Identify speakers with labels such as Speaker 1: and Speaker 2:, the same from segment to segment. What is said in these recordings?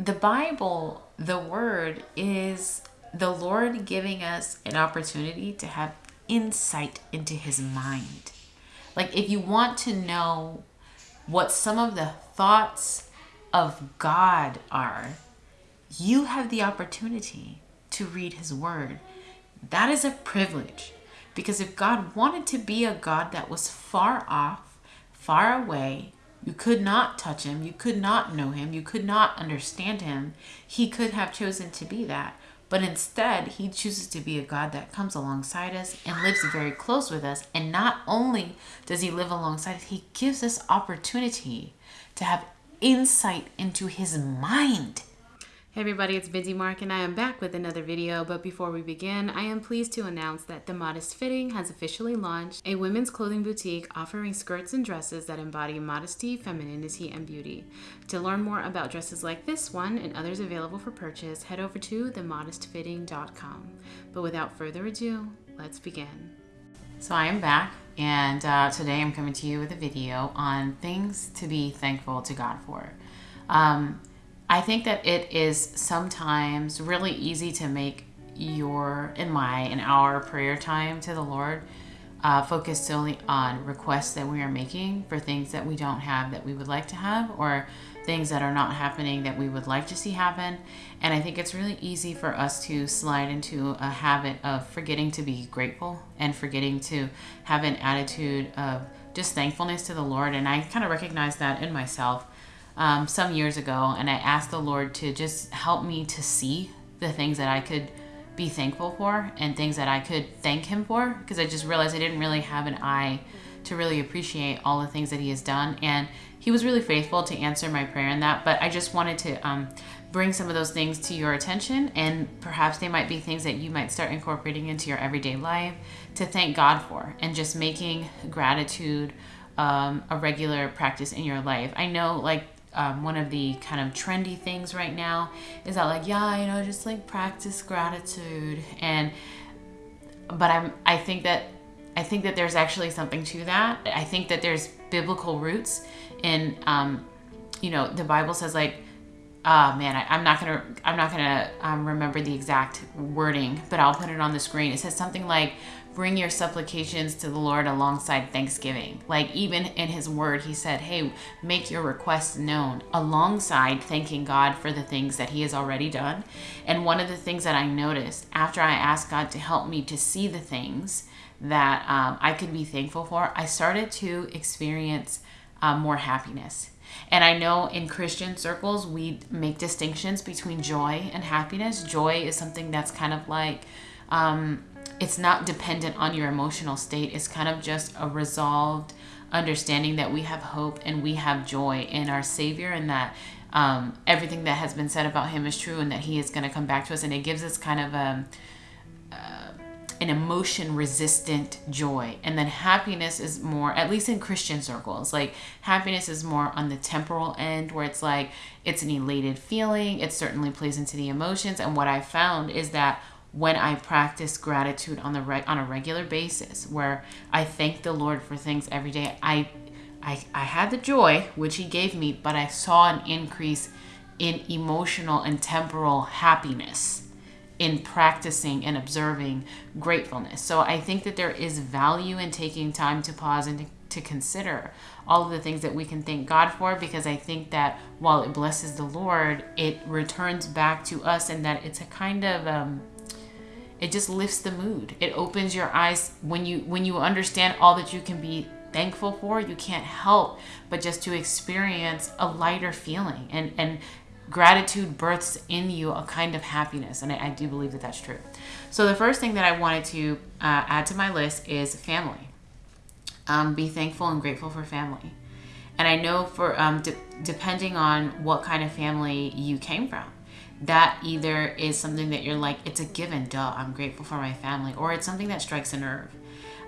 Speaker 1: the Bible, the word is the Lord giving us an opportunity to have insight into his mind. Like if you want to know what some of the thoughts of God are, you have the opportunity to read his word. That is a privilege. Because if God wanted to be a God that was far off, far away, you could not touch him, you could not know him, you could not understand him, he could have chosen to be that. But instead, he chooses to be a God that comes alongside us and lives very close with us. And not only does he live alongside us, he gives us opportunity to have insight into his mind.
Speaker 2: Hey everybody, it's Busy Mark and I am back with another video. But before we begin, I am pleased to announce that The Modest Fitting has officially launched a women's clothing boutique offering skirts and dresses that embody modesty, femininity, and beauty. To learn more about dresses like this one and others available for purchase, head over to themodestfitting.com. But without further ado, let's begin.
Speaker 1: So I am back and uh, today I'm coming to you with a video on things to be thankful to God for. Um, I think that it is sometimes really easy to make your and my and our prayer time to the Lord uh, focus solely on requests that we are making for things that we don't have that we would like to have or things that are not happening that we would like to see happen. And I think it's really easy for us to slide into a habit of forgetting to be grateful and forgetting to have an attitude of just thankfulness to the Lord. And I kind of recognize that in myself um, some years ago, and I asked the Lord to just help me to see the things that I could be thankful for and things that I could thank Him for because I just realized I didn't really have an eye to really appreciate all the things that He has done. And He was really faithful to answer my prayer in that. But I just wanted to um, bring some of those things to your attention, and perhaps they might be things that you might start incorporating into your everyday life to thank God for and just making gratitude um, a regular practice in your life. I know, like, um, one of the kind of trendy things right now is that like yeah you know just like practice gratitude. And but i'm i think that i think that there's actually something to that. I think that there's biblical roots in um, you know the bible says like oh man I, am not gonna i'm not gonna um, remember the exact wording but i'll put it on the screen. It says something like bring your supplications to the Lord alongside thanksgiving. Like even in his word, he said, hey, make your requests known alongside thanking God for the things that he has already done. And one of the things that I noticed after I asked God to help me to see the things that um, I could be thankful for, I started to experience uh, more happiness. And I know in Christian circles, we make distinctions between joy and happiness. Joy is something that's kind of like, um, it's not dependent on your emotional state. It's kind of just a resolved understanding that we have hope and we have joy in our Savior and that um, everything that has been said about Him is true and that He is going to come back to us. And it gives us kind of a, um, uh, an emotion resistant joy. And then happiness is more, at least in Christian circles, like happiness is more on the temporal end where it's like it's an elated feeling. It certainly plays into the emotions. And what I found is that when I practice gratitude on the re- on a regular basis, where I thank the Lord for things every day. I, I, I had the joy which He gave me, but I saw an increase in emotional and temporal happiness in practicing and observing gratefulness. So I think that there is value in taking time to pause and to, to consider all of the things that we can thank God for because I think that while it blesses the Lord, it returns back to us and that it's a kind of um, it just lifts the mood. It opens your eyes. When you when you understand all that you can be thankful for you can't help but just to experience a lighter feeling. And and gratitude births in you a kind of happiness and I, I do believe that that's true. So the first thing that i wanted to uh, add to my list is family. Um, be thankful and grateful for family. And i know for um, de- depending on what kind of family you came from that either is something that you're like, it's a given, duh, I'm grateful for my family, or it's something that strikes a nerve.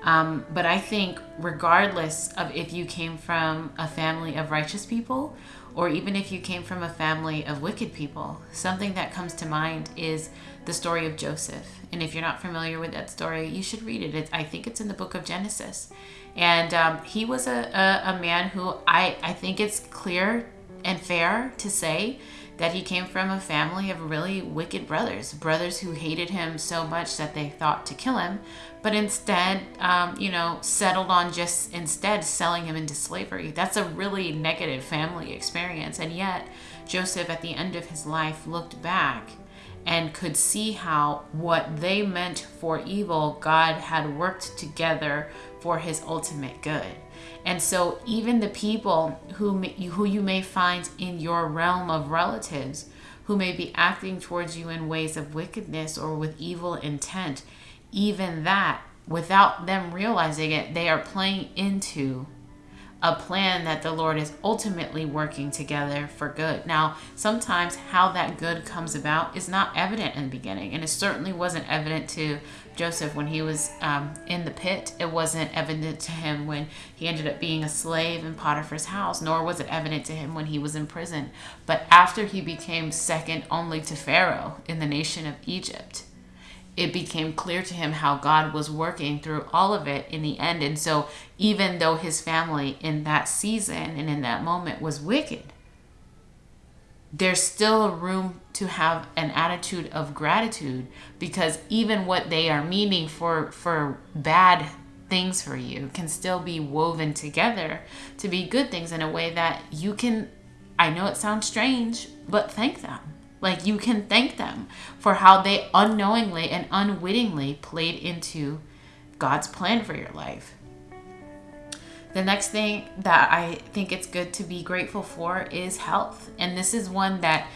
Speaker 1: Um, but I think, regardless of if you came from a family of righteous people or even if you came from a family of wicked people, something that comes to mind is the story of Joseph. And if you're not familiar with that story, you should read it. I think it's in the book of Genesis. And um, he was a, a, a man who I, I think it's clear and fair to say that he came from a family of really wicked brothers, brothers who hated him so much that they thought to kill him, but instead, um, you know, settled on just instead selling him into slavery. That's a really negative family experience. And yet, Joseph, at the end of his life, looked back and could see how what they meant for evil, God had worked together for his ultimate good. And so, even the people who, may, who you may find in your realm of relatives who may be acting towards you in ways of wickedness or with evil intent, even that, without them realizing it, they are playing into a plan that the Lord is ultimately working together for good. Now, sometimes how that good comes about is not evident in the beginning, and it certainly wasn't evident to Joseph when he was um, in the pit. It wasn't evident to him when he ended up being a slave in Potiphar's house, nor was it evident to him when he was in prison. But after he became second only to Pharaoh in the nation of Egypt, it became clear to him how God was working through all of it in the end. And so, even though his family in that season and in that moment was wicked, there's still a room to have an attitude of gratitude because even what they are meaning for for bad things for you can still be woven together to be good things in a way that you can I know it sounds strange, but thank them like you can thank them for how they unknowingly and unwittingly played into God's plan for your life. The next thing that I think it's good to be grateful for is health. And this is one that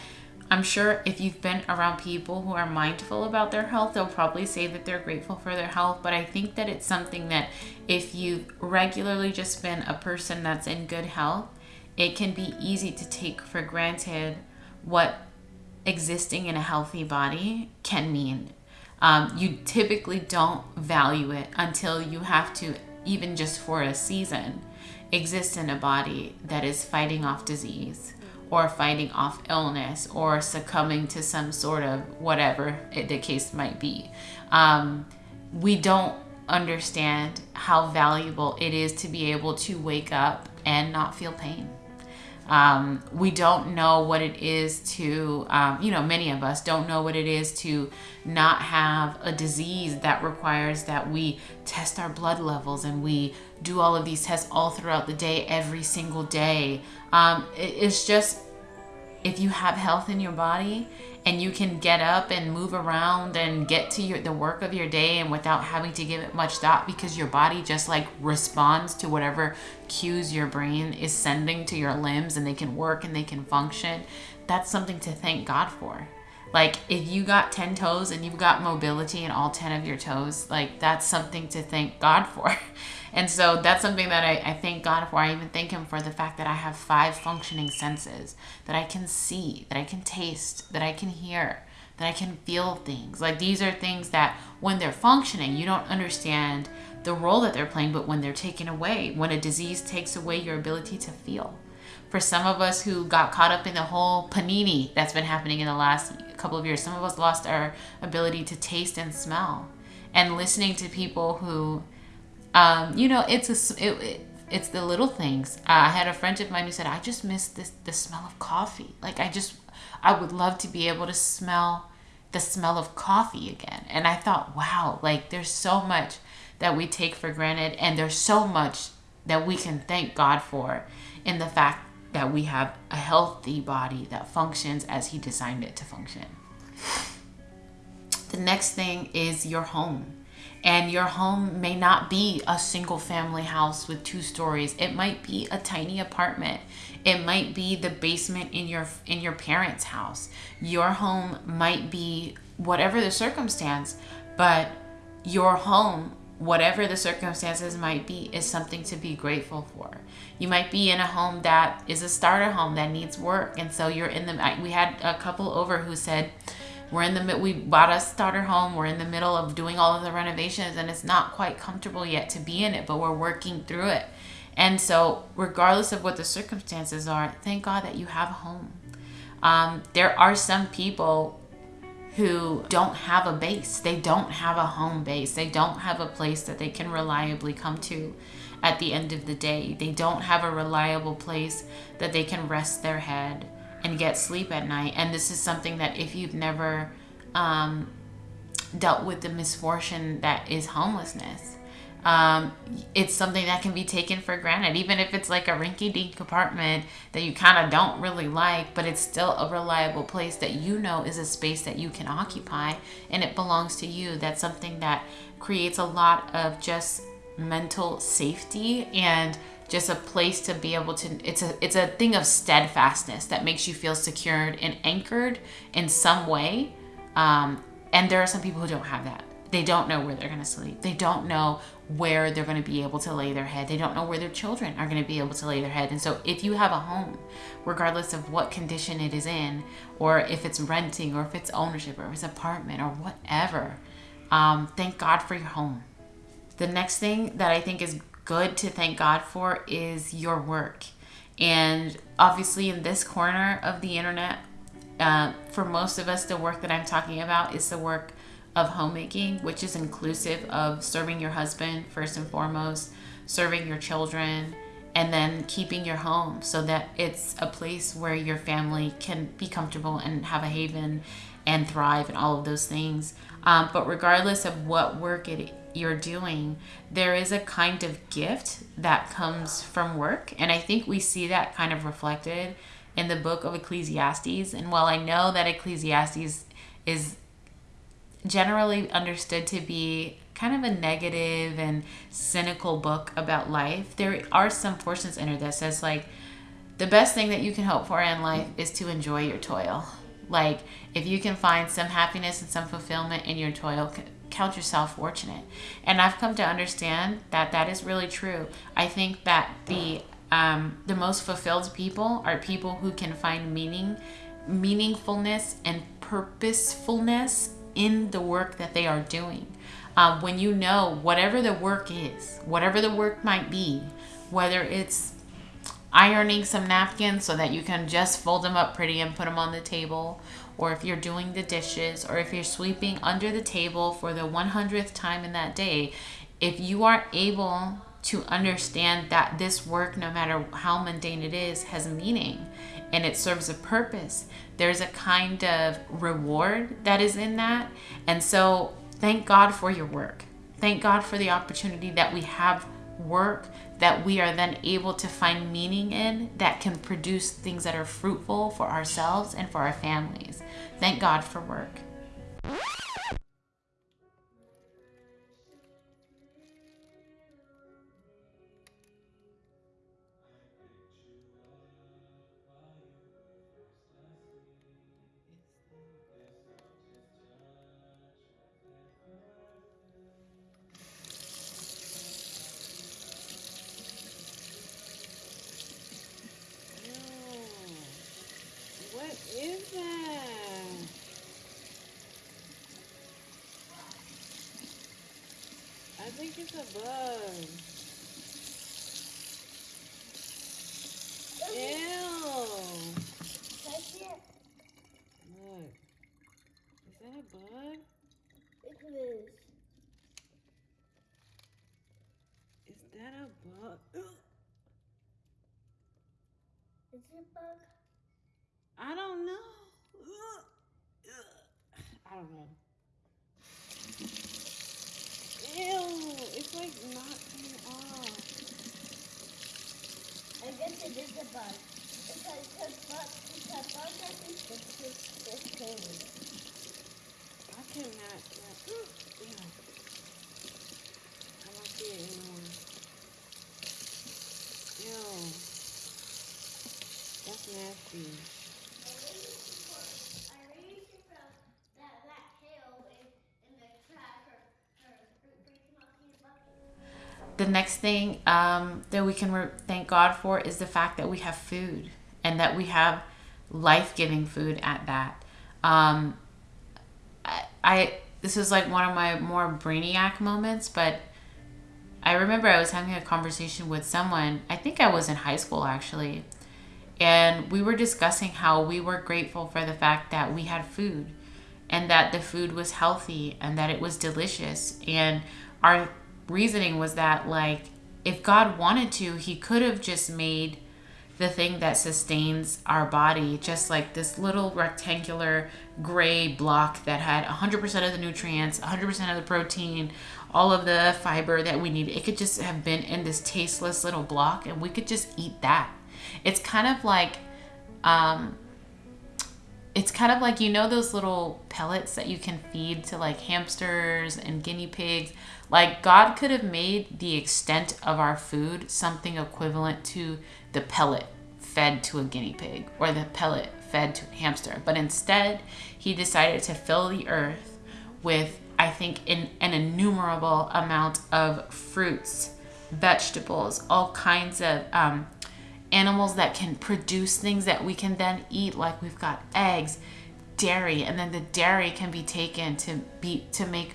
Speaker 1: I'm sure if you've been around people who are mindful about their health, they'll probably say that they're grateful for their health. But I think that it's something that if you've regularly just been a person that's in good health, it can be easy to take for granted what existing in a healthy body can mean. Um, you typically don't value it until you have to, even just for a season, exist in a body that is fighting off disease or fighting off illness or succumbing to some sort of whatever the case might be. Um, we don't understand how valuable it is to be able to wake up and not feel pain. Um, we don't know what it is to, um, you know, many of us don't know what it is to not have a disease that requires that we test our blood levels and we do all of these tests all throughout the day, every single day. Um, it, it's just, if you have health in your body and you can get up and move around and get to your the work of your day and without having to give it much thought because your body just like responds to whatever cues your brain is sending to your limbs and they can work and they can function that's something to thank god for like if you got 10 toes and you've got mobility in all 10 of your toes like that's something to thank god for And so that's something that I, I thank God for. I even thank Him for the fact that I have five functioning senses that I can see, that I can taste, that I can hear, that I can feel things. Like these are things that when they're functioning, you don't understand the role that they're playing, but when they're taken away, when a disease takes away your ability to feel. For some of us who got caught up in the whole panini that's been happening in the last couple of years, some of us lost our ability to taste and smell. And listening to people who um, you know, it's a it, it, it's the little things. Uh, I had a friend of mine who said, "I just miss this the smell of coffee. Like I just, I would love to be able to smell the smell of coffee again." And I thought, wow, like there's so much that we take for granted, and there's so much that we can thank God for in the fact that we have a healthy body that functions as He designed it to function. The next thing is your home. And your home may not be a single family house with two stories. It might be a tiny apartment. It might be the basement in your in your parents house. Your home might be whatever the circumstance but your home whatever the circumstances might be is something to be grateful for you might be in a home that is a starter home that needs work. And so you're in the we had a couple over who said we're in the we bought a starter home. We're in the middle of doing all of the renovations and it's not quite comfortable yet to be in it but we're working through it. And so regardless of what the circumstances are thank god that you have a home. Um, there are some people who don't have a base. They don't have a home base. They don't have a place that they can reliably come to at the end of the day. They don't have a reliable place that they can rest their head and get sleep at night. And this is something that if you've never um, dealt with the misfortune that is homelessness, um, it's something that can be taken for granted, even if it's like a rinky dink apartment that you kind of don't really like, but it's still a reliable place that you know is a space that you can occupy and it belongs to you. That's something that creates a lot of just mental safety and just a place to be able to it's a it's a thing of steadfastness that makes you feel secured and anchored in some way. Um, and there are some people who don't have that. They don't know where they're going to sleep. They don't know where they're going to be able to lay their head. They don't know where their children are going to be able to lay their head. And so if you have a home regardless of what condition it is in or if it's renting or if it's ownership or if it's apartment or whatever um, thank god for your home. The next thing that i think is good to thank God for is your work. And obviously, in this corner of the internet, uh, for most of us, the work that I'm talking about is the work of homemaking, which is inclusive of serving your husband first and foremost, serving your children, and then keeping your home so that it's a place where your family can be comfortable and have a haven and thrive and all of those things. Um, but regardless of what work it you're doing, there is a kind of gift that comes from work. And I think we see that kind of reflected in the book of Ecclesiastes. And while I know that Ecclesiastes is generally understood to be kind of a negative and cynical book about life, there are some portions in it that says, like, the best thing that you can hope for in life is to enjoy your toil. Like, if you can find some happiness and some fulfillment in your toil, count yourself fortunate. And I've come to understand that that is really true. I think that the um, the most fulfilled people are people who can find meaning, meaningfulness, and purposefulness in the work that they are doing. Um, when you know whatever the work is, whatever the work might be, whether it's ironing some napkins so that you can just fold them up pretty and put them on the table, or if you're doing the dishes, or if you're sweeping under the table for the 100th time in that day, if you are able to understand that this work, no matter how mundane it is, has meaning and it serves a purpose, there's a kind of reward that is in that. And so, thank God for your work. Thank God for the opportunity that we have work that we are then able to find meaning in that can produce things that are fruitful for ourselves and for our families. Thank God for work.
Speaker 2: Think it's a bug. Ew. Look. Is that a bug?
Speaker 3: It is.
Speaker 2: Is that a bug?
Speaker 3: Is it a bug?
Speaker 2: I don't know. I don't know. Ew, it's like not coming off.
Speaker 3: I guess it is a bug. Because the bug, the bug doesn't fix this, this thing.
Speaker 2: I cannot. Ew. I don't see it anymore. Ew. That's nasty.
Speaker 1: The next thing um, that we can re- thank God for is the fact that we have food and that we have life giving food at that. Um, I, I this was like one of my more brainiac moments, but I remember I was having a conversation with someone. I think I was in high school actually, and we were discussing how we were grateful for the fact that we had food and that the food was healthy and that it was delicious and our reasoning was that like if God wanted to, he could have just made the thing that sustains our body, just like this little rectangular gray block that had 100% of the nutrients, 100% of the protein, all of the fiber that we need. It could just have been in this tasteless little block and we could just eat that. It's kind of like, um, it's kind of like you know those little pellets that you can feed to like hamsters and guinea pigs like god could have made the extent of our food something equivalent to the pellet fed to a guinea pig or the pellet fed to a hamster. But instead he decided to fill the earth with i think in an innumerable amount of fruits vegetables all kinds of um, animals that can produce things that we can then eat. Like we've got eggs dairy and then the dairy can be taken to be to make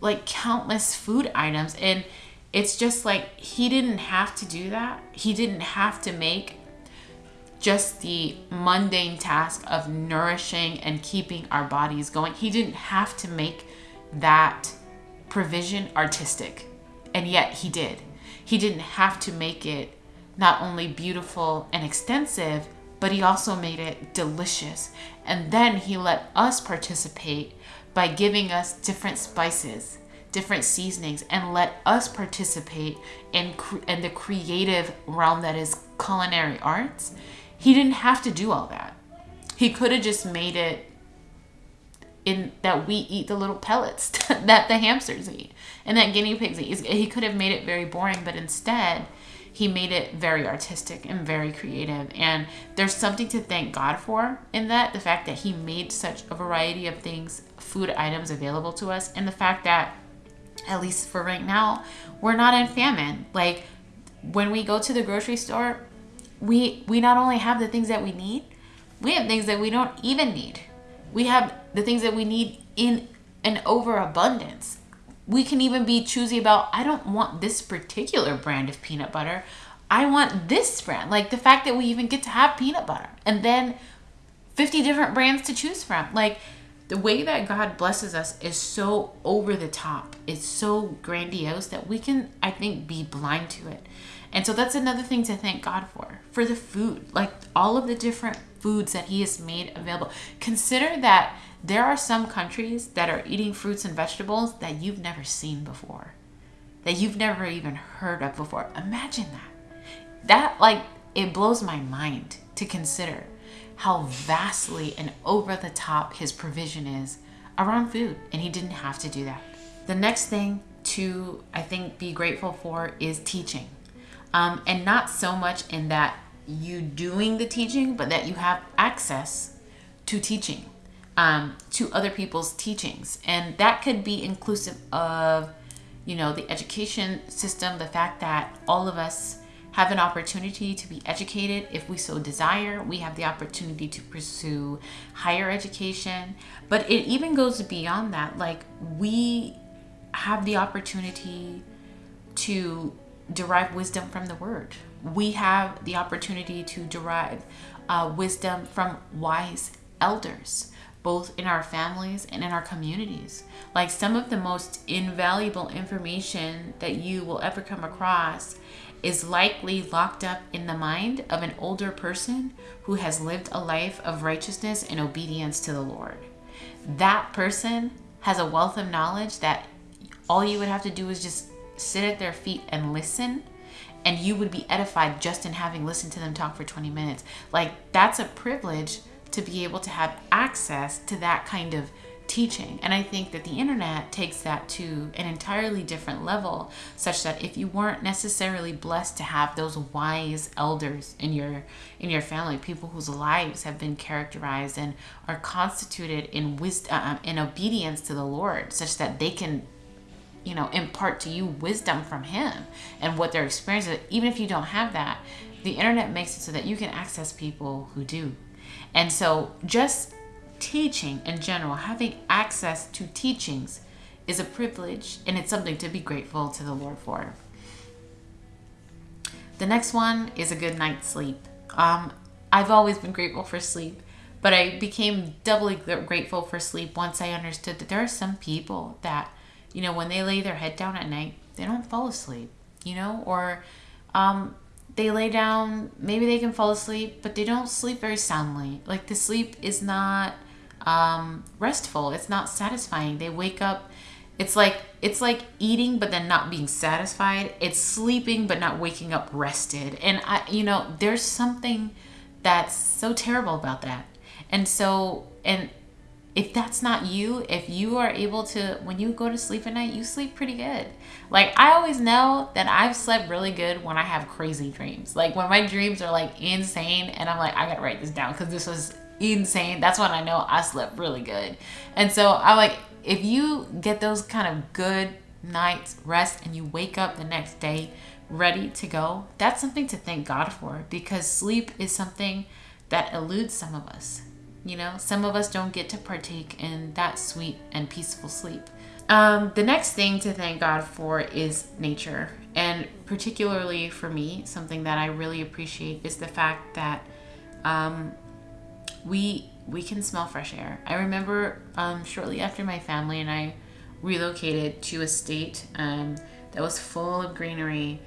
Speaker 1: like countless food items and it's just like he didn't have to do that. He didn't have to make just the mundane task of nourishing and keeping our bodies going. He didn't have to make that provision artistic and yet he did. He didn't have to make it not only beautiful and extensive, but he also made it delicious. And then he let us participate by giving us different spices, different seasonings, and let us participate in, in the creative realm that is culinary arts. He didn't have to do all that. He could have just made it in that we eat the little pellets that the hamsters eat and that guinea pigs eat. He could have made it very boring, but instead, he made it very artistic and very creative. And there's something to thank God for in that the fact that he made such a variety of things, food items available to us, and the fact that, at least for right now, we're not in famine. Like when we go to the grocery store, we we not only have the things that we need, we have things that we don't even need. We have the things that we need in an overabundance we can even be choosy about I don't want this particular brand of peanut butter. I want this brand. Like the fact that we even get to have peanut butter and then 50 different brands to choose from. Like the way that God blesses us is so over the top. It's so grandiose that we can I think be blind to it. And so that's another thing to thank God for. For the food, like all of the different foods that he has made available. Consider that there are some countries that are eating fruits and vegetables that you've never seen before, that you've never even heard of before. Imagine that. That, like, it blows my mind to consider how vastly and over the top his provision is around food, and he didn't have to do that. The next thing to, I think, be grateful for is teaching. Um, and not so much in that you doing the teaching, but that you have access to teaching um, to other people's teachings. And that could be inclusive of, you know, the education system, the fact that all of us have an opportunity to be educated if we so desire. We have the opportunity to pursue higher education. But it even goes beyond that. Like, we have the opportunity to derive wisdom from the word. We have the opportunity to derive uh, wisdom from wise elders both in our families and in our communities. Like some of the most invaluable information that you will ever come across is likely locked up in the mind of an older person who has lived a life of righteousness and obedience to the Lord. That person has a wealth of knowledge that all you would have to do is just sit at their feet and listen and you would be edified just in having listened to them talk for 20 minutes. Like that's a privilege to be able to have access to that kind of teaching. And I think that the internet takes that to an entirely different level, such that if you weren't necessarily blessed to have those wise elders in your in your family, people whose lives have been characterized and are constituted in wisdom, uh, in obedience to the Lord, such that they can you know impart to you wisdom from him and what their experience is even if you don't have that the internet makes it so that you can access people who do and so, just teaching in general, having access to teachings is a privilege and it's something to be grateful to the Lord for. The next one is a good night's sleep. Um, I've always been grateful for sleep, but I became doubly grateful for sleep once I understood that there are some people that, you know, when they lay their head down at night, they don't fall asleep, you know, or um, they lay down, maybe they can fall asleep, but they don't sleep very soundly. Like the sleep is not um, restful. It's not satisfying. They wake up. It's like it's like eating but then not being satisfied. It's sleeping but not waking up rested. And I, you know, there's something that's so terrible about that. And so, and if that's not you, if you are able to, when you go to sleep at night, you sleep pretty good. Like, I always know that I've slept really good when I have crazy dreams. Like, when my dreams are like insane, and I'm like, I gotta write this down because this was insane. That's when I know I slept really good. And so, I like, if you get those kind of good nights rest and you wake up the next day ready to go, that's something to thank God for because sleep is something that eludes some of us. You know, some of us don't get to partake in that sweet and peaceful sleep. Um, the next thing to thank God for is nature. And particularly for me, something that I really appreciate is the fact that um, we we can smell fresh air. I remember um, shortly after my family and I relocated to a state um, that was full of greenery.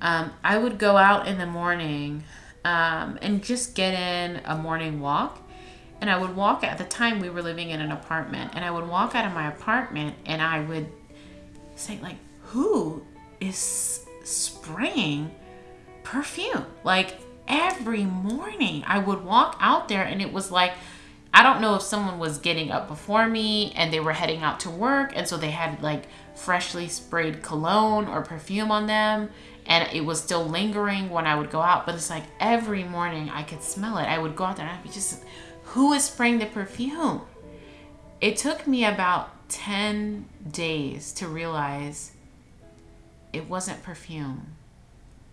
Speaker 1: Um, I would go out in the morning um, and just get in a morning walk and I would walk at the time we were living in an apartment and I would walk out of my apartment and I would say like who is spraying perfume? Like every morning I would walk out there and it was like I don't know if someone was getting up before me and they were heading out to work and so they had like freshly sprayed cologne or perfume on them and it was still lingering when I would go out but it's like every morning I could smell it. I would go out there and I'd be just who is spraying the perfume? It took me about 10 days to realize it wasn't perfume,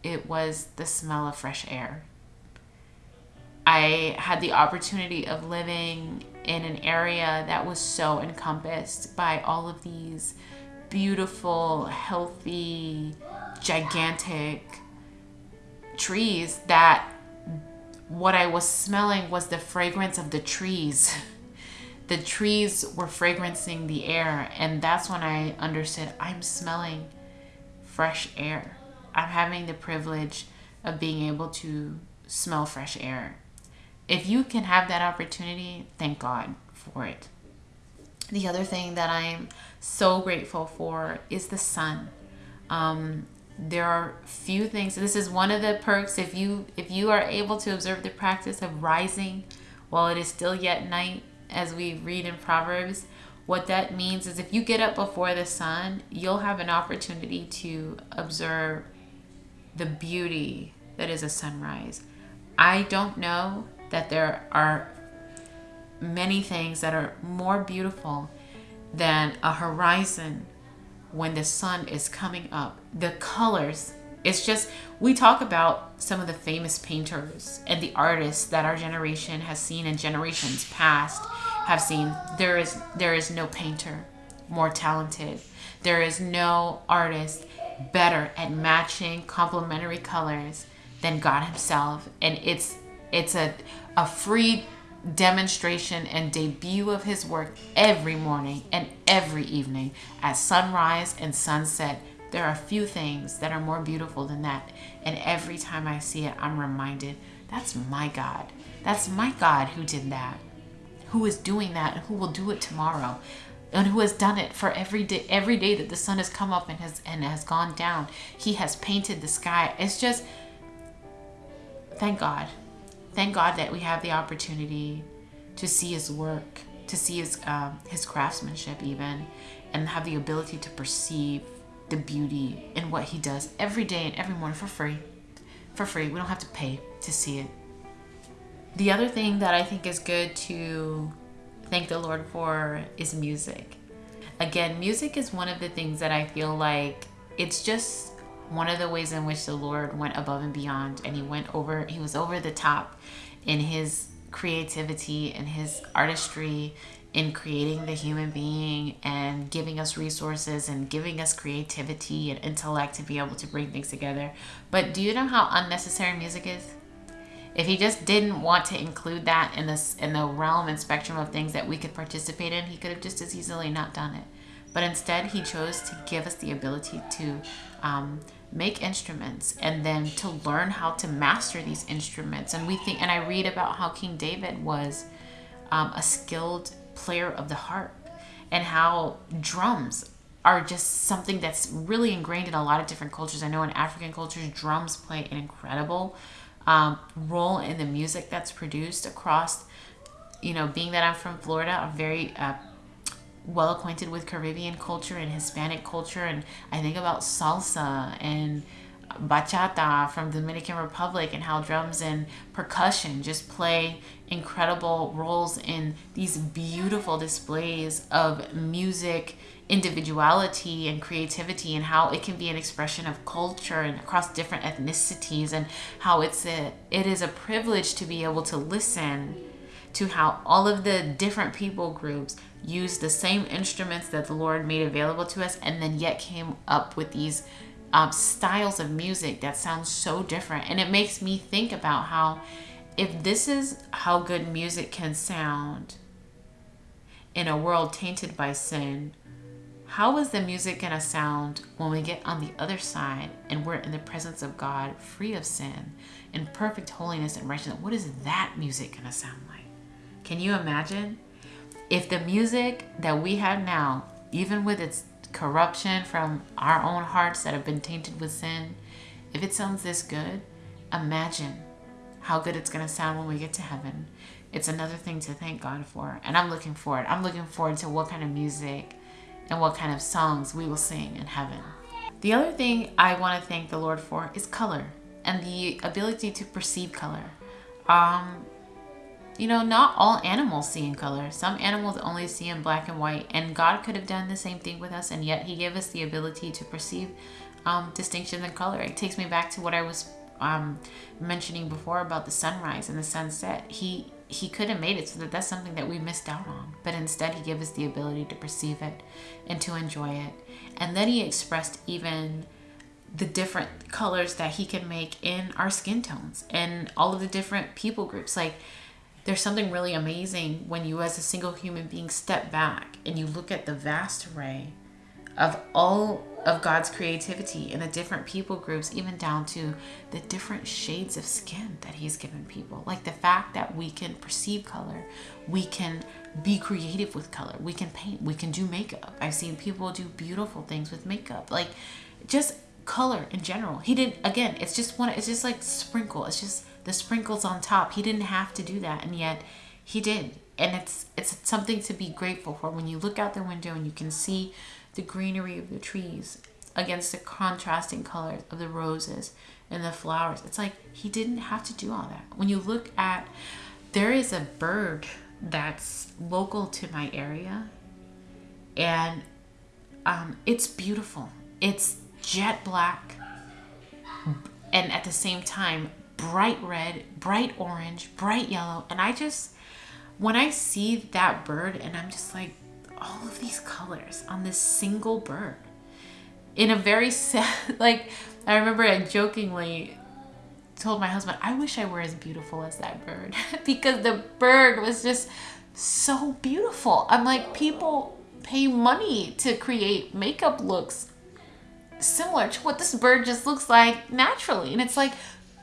Speaker 1: it was the smell of fresh air. I had the opportunity of living in an area that was so encompassed by all of these beautiful, healthy, gigantic trees that what I was smelling was the fragrance of the trees. the trees were fragrancing the air, and that's when I understood I'm smelling fresh air. I'm having the privilege of being able to smell fresh air. If you can have that opportunity, thank God for it. The other thing that I'm so grateful for is the sun. Um, there are few things this is one of the perks if you if you are able to observe the practice of rising while it is still yet night as we read in proverbs what that means is if you get up before the sun you'll have an opportunity to observe the beauty that is a sunrise. I don't know that there are many things that are more beautiful than a horizon when the sun is coming up. The colors, it's just, we talk about some of the famous painters and the artists that our generation has seen and generations past have seen. There is, there is no painter more talented. There is no artist better at matching complementary colors than God himself. And it's, it's a, a free demonstration and debut of his work every morning and every evening at sunrise and sunset. There are few things that are more beautiful than that. And every time I see it, I'm reminded that's my God. That's my God who did that, who is doing that, and who will do it tomorrow. And who has done it for every day every day that the sun has come up and has and has gone down. He has painted the sky. It's just thank God thank God that we have the opportunity to see His work, to see His um, His craftsmanship, even, and have the ability to perceive the beauty in what He does every day and every morning for free. For free, we don't have to pay to see it. The other thing that I think is good to thank the Lord for is music. Again, music is one of the things that I feel like it's just one of the ways in which the Lord went above and beyond and he went over he was over the top in his creativity and his artistry in creating the human being and giving us resources and giving us creativity and intellect to be able to bring things together. But do you know how unnecessary music is? If he just didn't want to include that in this in the realm and spectrum of things that we could participate in, he could have just as easily not done it. but instead he chose to give us the ability to um, make instruments and then to learn how to master these instruments. And we think, and I read about how King David was um, a skilled player of the harp and how drums are just something that's really ingrained in a lot of different cultures. I know in African cultures, drums play an incredible um, role in the music that's produced across, you know, being that I'm from Florida, I'm very uh, well acquainted with Caribbean culture and Hispanic culture. And I think about salsa and bachata from Dominican Republic and how drums and percussion just play incredible roles in these beautiful displays of music individuality and creativity and how it can be an expression of culture and across different ethnicities and how it's a it is a privilege to be able to listen to how all of the different people groups use the same instruments that the Lord made available to us and then yet came up with these um, styles of music that sound so different and it makes me think about how if this is how good music can sound in a world tainted by sin how is the music going to sound when we get on the other side and we're in the presence of God, free of sin, in perfect holiness and righteousness? What is that music going to sound like? Can you imagine? If the music that we have now, even with its corruption from our own hearts that have been tainted with sin, if it sounds this good, imagine how good it's going to sound when we get to heaven. It's another thing to thank God for. And I'm looking forward. I'm looking forward to what kind of music and what kind of songs we will sing in heaven. The other thing I want to thank the Lord for is color and the ability to perceive color. Um, you know, not all animals see in color. Some animals only see in black and white, and God could have done the same thing with us, and yet He gave us the ability to perceive um, distinctions in color. It takes me back to what I was um, mentioning before about the sunrise and the sunset. He he could have made it so that that's something that we missed out on. But instead, he gave us the ability to perceive it and to enjoy it. And then he expressed even the different colors that he can make in our skin tones and all of the different people groups. Like, there's something really amazing when you, as a single human being, step back and you look at the vast array of all of God's creativity in the different people groups, even down to the different shades of skin that He's given people. Like the fact that we can perceive color, we can be creative with color, we can paint, we can do makeup. I've seen people do beautiful things with makeup, like just color in general. He didn't, again, it's just one, it's just like sprinkle, it's just the sprinkles on top. He didn't have to do that, and yet He did. And it's it's something to be grateful for when you look out the window and you can see the greenery of the trees against the contrasting colors of the roses and the flowers. It's like he didn't have to do all that. When you look at, there is a bird that's local to my area, and um, it's beautiful. It's jet black, and at the same time, bright red, bright orange, bright yellow. And I just, when I see that bird, and I'm just like, all of these colors on this single bird in a very sad like i remember i jokingly told my husband i wish i were as beautiful as that bird because the bird was just so beautiful i'm like people pay money to create makeup looks similar to what this bird just looks like naturally and it's like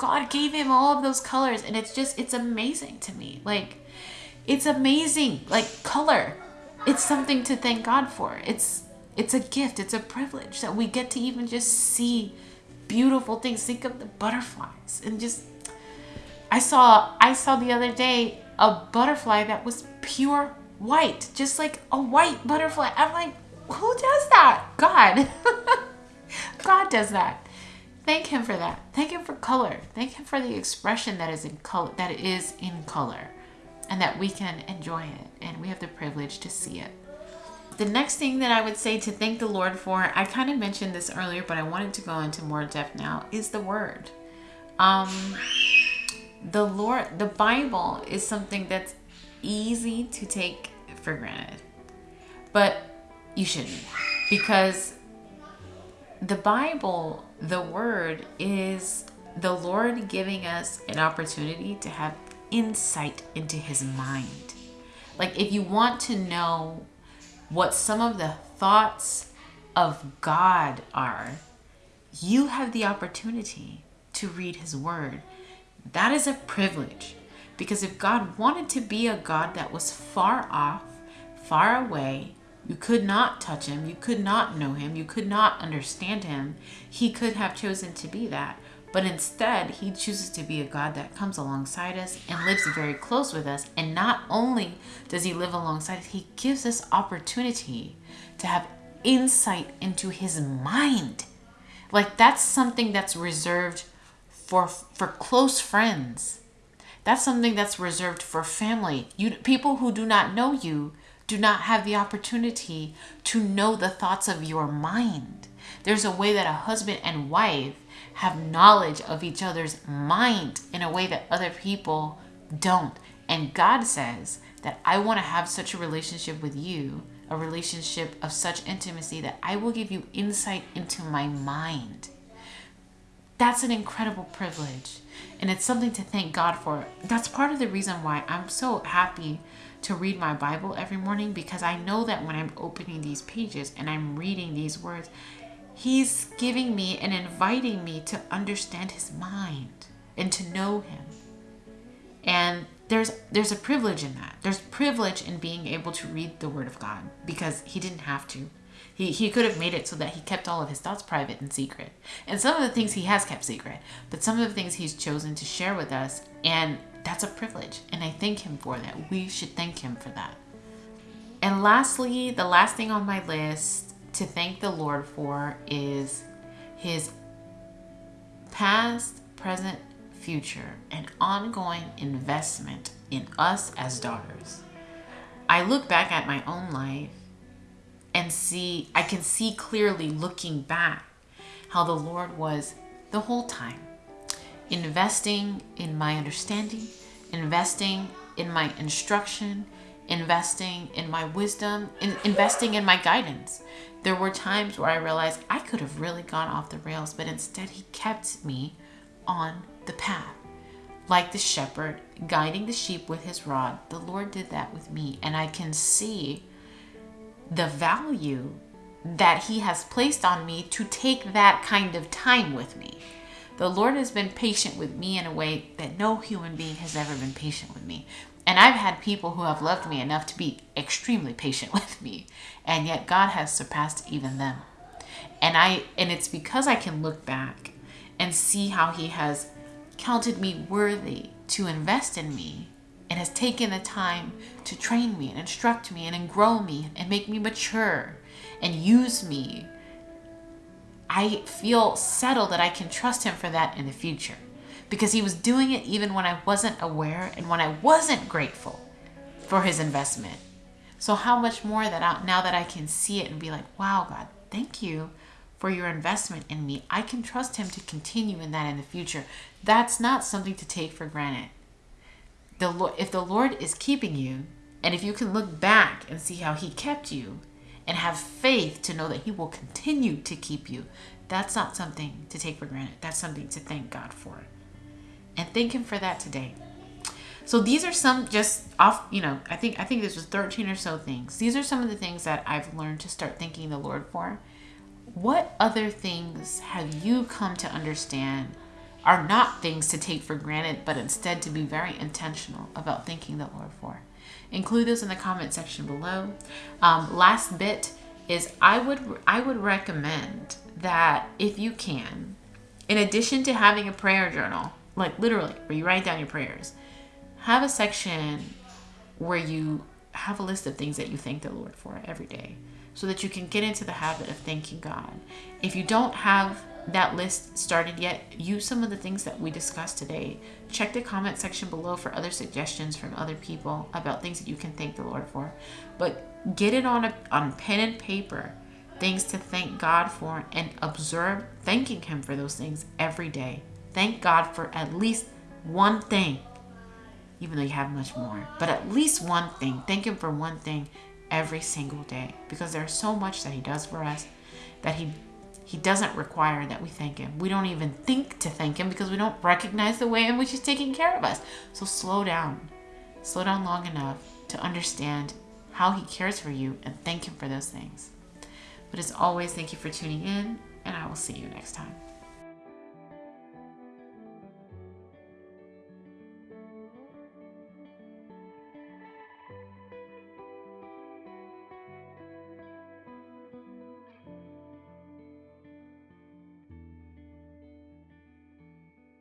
Speaker 1: god gave him all of those colors and it's just it's amazing to me like it's amazing like color it's something to thank God for. It's it's a gift, it's a privilege that we get to even just see beautiful things. Think of the butterflies and just I saw I saw the other day a butterfly that was pure white, just like a white butterfly. I'm like, who does that? God. God does that. Thank him for that. Thank him for color. Thank him for the expression that is in color that is in color and that we can enjoy it and we have the privilege to see it. The next thing that I would say to thank the Lord for, I kind of mentioned this earlier, but I wanted to go into more depth now, is the Word. Um, the Lord, the Bible is something that's easy to take for granted, but you shouldn't because the Bible, the Word, is the Lord giving us an opportunity to have insight into his mind. Like if you want to know what some of the thoughts of God are, you have the opportunity to read His Word. That is a privilege. Because if God wanted to be a God that was far off, far away, you could not touch him, you could not know him, you could not understand him, he could have chosen to be that. But instead, he chooses to be a God that comes alongside us and lives very close with us. And not only does he live alongside us, he gives us opportunity to have insight into his mind. Like that's something that's reserved for for close friends. That's something that's reserved for family. You people who do not know you do not have the opportunity to know the thoughts of your mind. There's a way that a husband and wife have knowledge of each other's mind in a way that other people don't. And God says that I want to have such a relationship with you, a relationship of such intimacy that I will give you insight into my mind. That's an incredible privilege. And it's something to thank God for. That's part of the reason why I'm so happy to read my Bible every morning because I know that when I'm opening these pages and I'm reading these words, He's giving me and inviting me to understand His mind and to know Him. And there's there's a privilege in that. There's privilege in being able to read the Word of God because He didn't have to. He, he could have made it so that he kept all of his thoughts private and secret. And some of the things he has kept secret, but some of the things he's chosen to share with us, and that's a privilege. And I thank him for that. We should thank him for that. And lastly, the last thing on my list to thank the Lord for is his past, present, future, and ongoing investment in us as daughters. I look back at my own life and see, I can see clearly looking back how the Lord was the whole time investing in my understanding, investing in my instruction, investing in my wisdom, in, investing in my guidance. There were times where I realized I could have really gone off the rails, but instead He kept me on the path. Like the shepherd guiding the sheep with his rod, the Lord did that with me. And I can see the value that He has placed on me to take that kind of time with me. The Lord has been patient with me in a way that no human being has ever been patient with me. And I've had people who have loved me enough to be extremely patient with me, and yet God has surpassed even them. And I and it's because I can look back and see how he has counted me worthy to invest in me and has taken the time to train me and instruct me and grow me and make me mature and use me, I feel settled that I can trust him for that in the future because he was doing it even when I wasn't aware and when I wasn't grateful for his investment. So how much more that I, now that I can see it and be like, wow, God, thank you for your investment in me. I can trust him to continue in that in the future. That's not something to take for granted the Lord, if the Lord is keeping you, and if you can look back and see how He kept you, and have faith to know that He will continue to keep you, that's not something to take for granted. That's something to thank God for, and thank Him for that today. So these are some just off, you know, I think I think this was 13 or so things. These are some of the things that I've learned to start thanking the Lord for. What other things have you come to understand are not things to take for granted, but instead to be very intentional about thanking the Lord for. Include those in the comment section below. Um, last bit is I would I would recommend that if you can, in addition to having a prayer journal, like literally where you write down your prayers, have a section where you have a list of things that you thank the Lord for every day so that you can get into the habit of thanking God. If you don't have that list started yet, use some of the things that we discussed today. Check the comment section below for other suggestions from other people about things that you can thank the Lord for. But get it on a on pen and paper, things to thank God for and observe thanking him for those things every day. Thank God for at least one thing. Even though you have much more, but at least one thing. Thank him for one thing every single day because there's so much that he does for us that he he doesn't require that we thank him. We don't even think to thank him because we don't recognize the way in which he's taking care of us. So slow down. Slow down long enough to understand how He cares for you and thank Him for those things. But as always, thank you for tuning in, and I will see you next time.